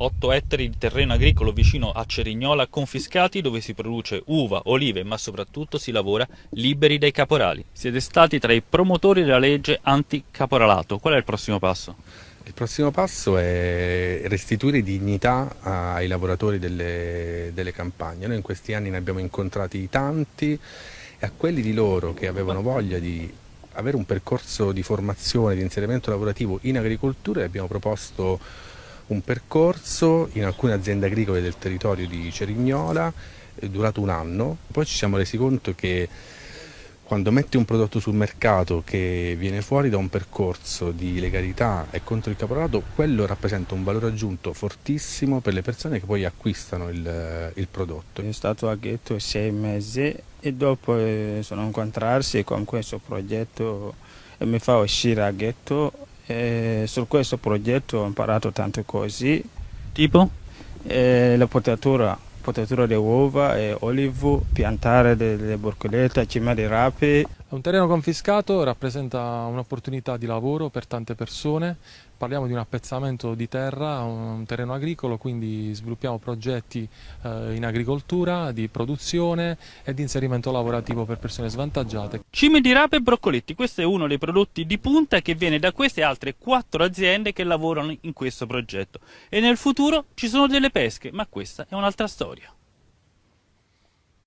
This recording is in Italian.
8 ettari di terreno agricolo vicino a Cerignola confiscati dove si produce uva, olive ma soprattutto si lavora liberi dai caporali. Siete stati tra i promotori della legge anticaporalato. Qual è il prossimo passo? Il prossimo passo è restituire dignità ai lavoratori delle, delle campagne. Noi in questi anni ne abbiamo incontrati tanti e a quelli di loro che avevano voglia di avere un percorso di formazione, di inserimento lavorativo in agricoltura abbiamo proposto un percorso in alcune aziende agricole del territorio di Cerignola durato un anno, poi ci siamo resi conto che quando metti un prodotto sul mercato che viene fuori da un percorso di legalità e contro il caporalato, quello rappresenta un valore aggiunto fortissimo per le persone che poi acquistano il, il prodotto. Sono stato a Ghetto sei mesi e dopo eh, sono incontrarsi con questo progetto e mi fa uscire a Ghetto e su questo progetto ho imparato tante cose. Tipo? E la potatura potatura di uova e olivo, piantare delle borcolette, cima di rape. Un terreno confiscato rappresenta un'opportunità di lavoro per tante persone, parliamo di un appezzamento di terra, un terreno agricolo, quindi sviluppiamo progetti eh, in agricoltura, di produzione e di inserimento lavorativo per persone svantaggiate. Cime di rape e broccoletti, questo è uno dei prodotti di punta che viene da queste altre quattro aziende che lavorano in questo progetto. E nel futuro ci sono delle pesche, ma questa è un'altra storia.